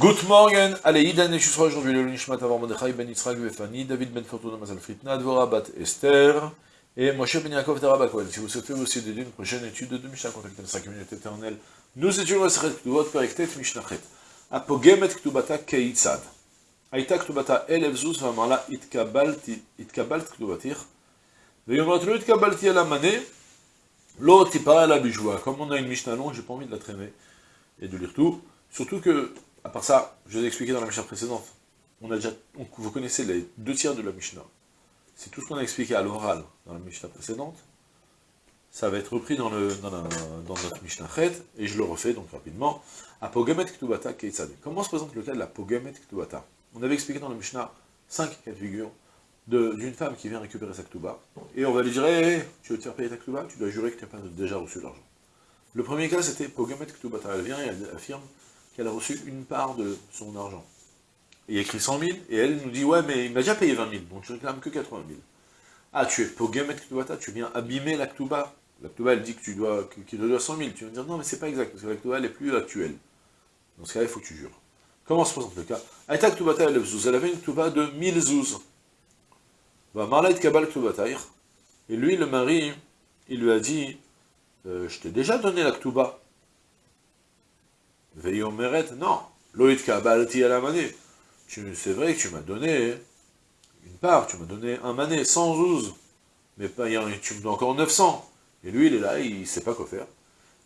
Good morning, allez, Idan et Shusra aujourd'hui, le Nishmat Avar Mordechai ben Yitzhak Befani, David ben Fortuna Mazal Fritna, Dvora bat Esther, et Moshe ben Yaakov Teraba Kohen. Si vous souhaitez aussi d'aider une prochaine étude de Mishnah, contactez la 5 minutes éternelles. Nous étudions la Sechet Ktubot, Perektet Mishnachet. Apogemet Ktubata Keitzad. Aita Ktubata Elev Zuz, Vamala Itkabalt Ktubatir. Veyomot Lo Itkabalti Ala Mane, Lo Tipara Ala Bijwa. Comme on a une Mishnah longue, j'ai pas envie de la traîner et de lire tout. Surtout que à part ça, je vous ai expliqué dans la Mishnah précédente, on a déjà, vous connaissez les deux tiers de la Mishnah. C'est tout ce qu'on a expliqué à l'oral dans la Mishnah précédente. Ça va être repris dans, le, dans, notre Mishnah Chet, et je le refais donc rapidement. Apogemet Ktubata Keitzad. Comment se présente le cas de la Pogemet Ktubata? On avait expliqué dans la Mishnah cinq cas de figure d'une femme qui vient récupérer sa Ktuba, et on va lui dire, tu veux te faire payer ta Ktuba Tu dois jurer que tu n'as pas déjà reçu l'argent. Le premier cas, c'était Pogemet Ktubata. Elle vient et elle affirme qu'elle a reçu une part de son argent. il a écrit 100 000, et elle nous dit, ouais, mais il m'a déjà payé 20 000, donc je réclame que 80 000. Ah, tu es Pogemet Ktubata, tu viens abîmer la Ktuba. La Ktuba, elle dit que tu dois, qu'il te doit 100 000. Tu vas me dire, non, mais c'est pas exact, parce que la Ktuba, elle est plus actuelle. Dans ce cas-là, il faut que tu jures. Comment se présente le cas? Aïta elle avait une Ktuba de 1000 zouz. Va Kabal. Et lui, le mari, il lui a dit, euh, je t'ai déjà donné la Ktuba. Veyomeret, non. Loït kabalti à la manée. C'est vrai que tu m'as donné une part, tu m'as donné un mané, 112. Mais pas, tu me donnes encore 900. Et lui, il est là, il ne sait pas quoi faire.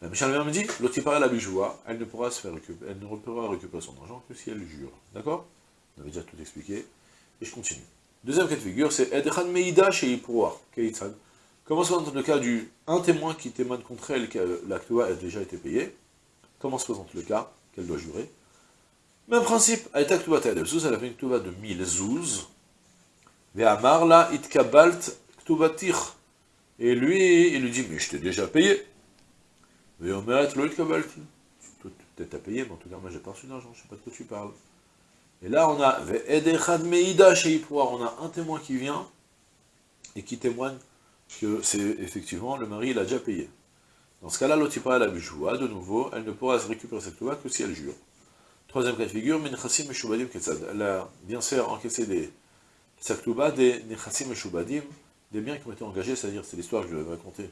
La Michel me dit, l'autre la bijoua, elle ne pourra se faire récupérer, elle ne pourra récupérer son argent que si elle jure. D'accord? On avait déjà tout expliqué. Et je continue. Deuxième cas de figure, c'est Edchan Meida chez Comment se présente le cas du un témoin qui témoigne contre elle que l'acte a déjà été payé Comment se présente le cas qu'elle doit jurer Même principe, elle avait une ktuba de 1000 zouz, la itkabalt ktubatir. Et lui, il lui dit, mais je t'ai déjà payé. Ve'omeret lo itkabalti. Peut-être t'as payé, mais en tout cas, moi j'ai pas reçu d'argent, je sais pas de quoi tu parles. Et là, on a on a un témoin qui vient et qui témoigne que c'est effectivement le mari, il a déjà payé. Dans ce cas-là, l'otipara la bijoua, de nouveau, elle ne pourra se récupérer cette loi que si elle jure. Troisième cas de figure, minchasim meshubadim ketzad. Elle a bien sûr encaissé des saktouba, des nechasim meshubadim, des biens qui ont été engagés, c'est-à-dire, c'est l'histoire que je vais raconter.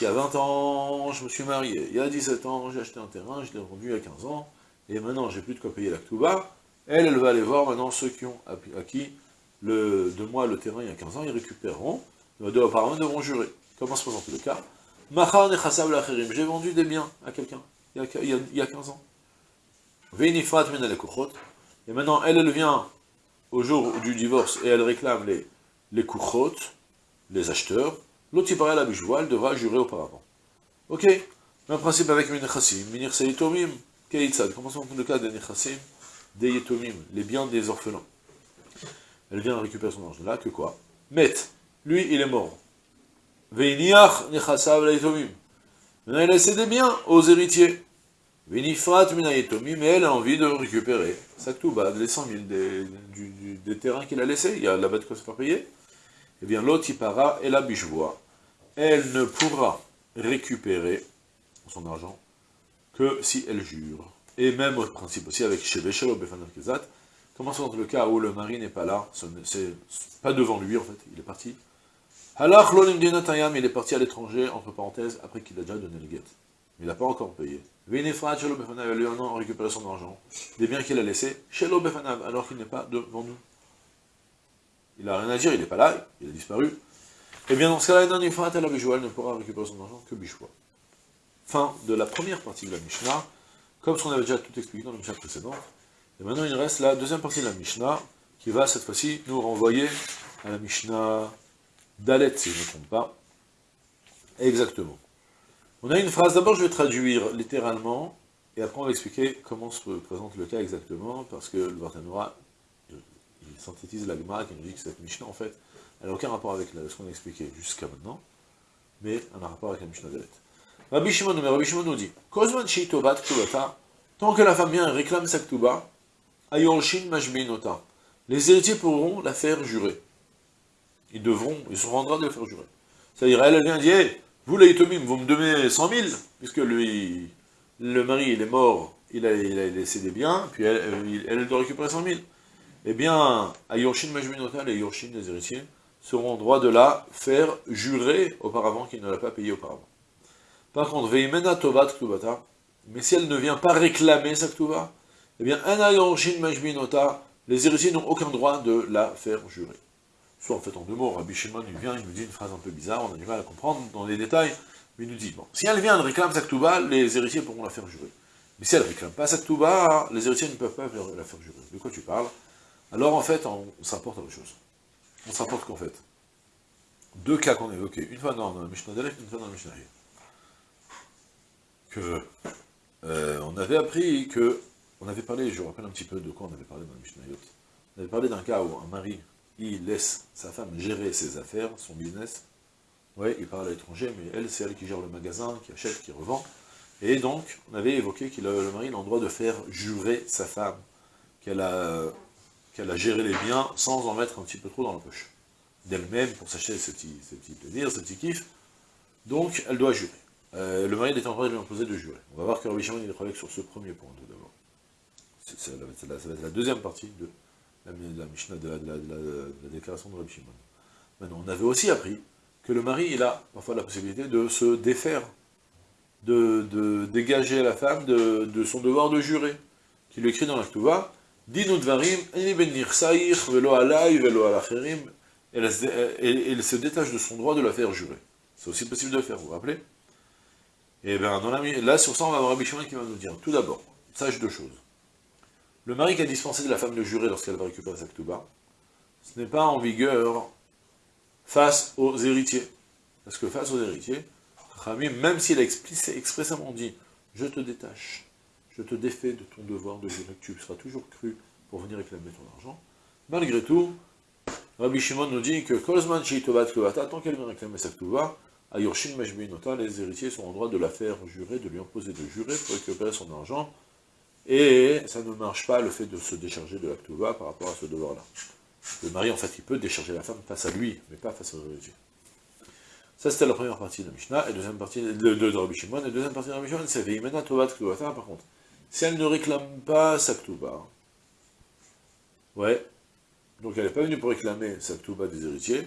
Il y a 20 ans, je me suis marié. Il y a 17 ans, j'ai acheté un terrain, je l'ai vendu il y a 15 ans, et maintenant, j'ai plus de quoi payer l'actuba. Elle, elle va aller voir maintenant ceux qui ont acquis le, de moi le terrain il y a 15 ans, ils récupéreront, apparemment devront jurer. Comment se présente le cas? J'ai vendu des biens à quelqu'un, il, y a 15 ans. Et maintenant, elle, elle vient au jour du divorce et elle réclame les, les kuchot, les acheteurs. L'autre, il la bijoua, elle devra jurer auparavant. Ok Même principe avec mes nechassim, minir seyitomim, keitzad. Comment se le cas des nechassim, des yetomim, les biens des orphelins. Elle vient récupérer son argent. Là, que quoi? Met, lui, il est mort. Veiniach nechasav laïtomim. Il a laissé des biens aux héritiers. Veinifrat minayetomim, mais elle a envie de récupérer sa ktouba, les 100 000 des, des terrains qu'il a laissés, il y a là-bas de quoi se faire. Eh bien, l'otipara et la bichvoie, elle ne pourra récupérer son argent que si elle jure. Et même au principe aussi avec Sheveshelo Befanav Kezat, comment dans le cas où le mari n'est pas là, c'est pas devant lui en fait, il est parti, Halach il est parti à l'étranger, entre parenthèses, après qu'il a déjà donné le guet. Il n'a pas encore payé. Vénéfrat, Shelo Befanav, lui en a récupéré son argent. Des biens qu'il a laissés, Shelo Befanav, alors qu'il n'est pas devant nous. Il n'a rien à dire, il n'est pas là, il a disparu. Eh bien, dans ce cas-là, Nanifrat la elle ne pourra récupérer son argent que Bishwa. Fin de la première partie de la Mishnah, comme ce qu'on avait déjà tout expliqué dans la Mishnah précédente. Et maintenant, il reste la deuxième partie de la Mishnah, qui va cette fois-ci nous renvoyer à la Mishnah Dalet, si je ne me trompe pas. Exactement. On a une phrase, d'abord je vais traduire littéralement, et après on va expliquer comment se présente le cas exactement, parce que le Barthénora, il synthétise la Gemara qui nous dit que cette Mishnah, en fait, elle n'a aucun rapport avec ce qu'on a expliqué jusqu'à maintenant, mais elle a un rapport avec la Mishnah Dalet. Rabbi Shimon, mais Rabbi Shimon nous dit, Kozman Sheitovat Ktubata, tant que la femme vient et réclame sa Ktuba, Ayorshin Majminota, les héritiers pourront la faire jurer ils devront, ils seront en droit de le faire jurer. C'est-à-dire, elle, vient dire, vous les vous me donnez 100 000, puisque lui, le mari, il est mort il a, laissé des biens, puis elle, elle doit récupérer 100 000. Eh bien, à Yorshin les Yorshin, les héritiers, seront en droit de la faire jurer auparavant qu'il ne l'a pas payé auparavant. Par contre, Veimena Tovat Ktubata, mais si elle ne vient pas réclamer sa Ktuba, eh bien, un Yorshin Majminota, les héritiers n'ont aucun droit de la faire jurer. Soit en fait en deux mots, Rabbi Shimon il vient, il nous dit une phrase un peu bizarre, on a du mal à comprendre dans les détails, mais il nous dit, bon, si elle vient, elle réclame sa Ktuba, les héritiers pourront la faire jurer. Mais si elle ne réclame pas sa Ktuba, les héritiers ne peuvent pas la faire jurer. De quoi tu parles? Alors en fait, on, on s'apporte à autre chose. On s'apporte qu'en fait, deux cas qu'on a évoqués, une fois dans le Mishnah Delech, une fois dans le Mishnah que euh, on avait appris que, on avait parlé, je vous rappelle un petit peu de quoi on avait parlé dans le Mishnah on avait parlé d'un cas où un mari, il laisse sa femme gérer ses affaires, son business, ouais, il parle à l'étranger, mais elle, c'est elle qui gère le magasin, qui achète, qui revend, et donc, on avait évoqué que le mari a le droit de faire jurer sa femme, qu'elle a, géré les biens sans en mettre un petit peu trop dans la poche d'elle-même pour s'acheter ce petit, ce petit plaisir, ce petit kiff. Donc, elle doit jurer. Euh, le mari est en droit de lui imposer de jurer. On va voir que Rabbi Shimon sur ce premier point tout d'abord. Ça va être la deuxième partie de la, de la, déclaration de Rabbi Shimon. Maintenant, on avait aussi appris que le mari, il a parfois la possibilité de se défaire, de, de dégager la femme de, de, son devoir de jurer, qui lui écrit dans la Ktuva, Dinu dvarim, ben velo alay, velo alacherim, il se détache de son droit de la faire jurer. C'est aussi possible de le faire, vous vous rappelez? Et eh bien, là, sur ça, on va avoir Rabbi Shimon qui va nous dire, tout d'abord, sache deux choses. Le mari qui a dispensé de la femme de jurer lorsqu'elle va récupérer sa ktouba, ce n'est pas en vigueur face aux héritiers. Parce que face aux héritiers, même s'il a expressément dit, je te détache, je te défais de ton devoir de jurer, tu seras toujours cru pour venir réclamer ton argent, malgré tout, Rabbi Shimon nous dit que tant qu'elle vient réclamer sa Ktuva, à Yorshin Meshbinota, les héritiers sont en droit de la faire jurer, de lui imposer de jurer pour récupérer son argent, et ça ne marche pas le fait de se décharger de la par rapport à ce devoir-là. Le mari, en fait, il peut décharger la femme face à lui, mais pas face aux héritiers. Ça, c'était la première partie de Mishnah, et deuxième partie de, de, Rabbi Shimon, deuxième partie de Rabbi Shimon, c'est Veimena Tovat Ktuvata, par contre. Si elle ne réclame pas sa Ktuva, ouais, donc elle n'est pas venue pour réclamer sa Ktuba des héritiers,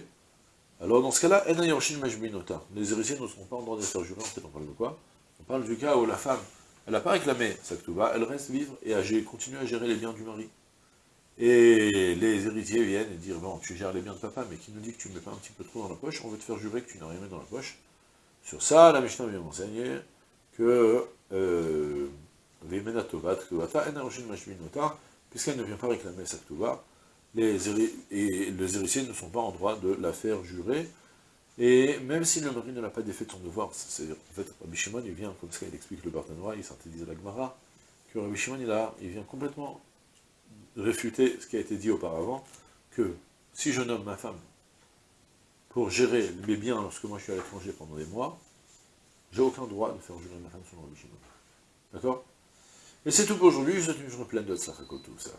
alors dans ce cas-là, les héritiers ne seront pas en droit de faire jurer, en fait on parle de quoi? On parle du cas où la femme, elle n'a pas réclamé sa Ktuba, elle reste vivre et a continué à gérer les biens du mari. Et les héritiers viennent et disent, bon, tu gères les biens de papa, mais qui nous dit que tu ne mets pas un petit peu trop dans la poche, on veut te faire jurer que tu n'as rien mis dans la poche. Sur ça, la Mishnah vient m'enseigner que euh, puisqu'elle ne vient pas réclamer sa et les héritiers ne sont pas en droit de la faire jurer, et même si le mari ne l'a pas défait de son devoir, c'est-à-dire, en fait, Rabbi Shimon, il vient, comme ça il explique le Barthanois, il synthétise la Gemara, que Rabbi Shimon, il, il vient complètement réfuter ce qui a été dit auparavant, que si je nomme ma femme pour gérer mes biens lorsque moi je suis à l'étranger pendant des mois, j'ai aucun droit de faire jurer ma femme selon Rabbi Shimon. D'accord? Et c'est tout pour aujourd'hui, je souhaite une journée pleine de tout ça.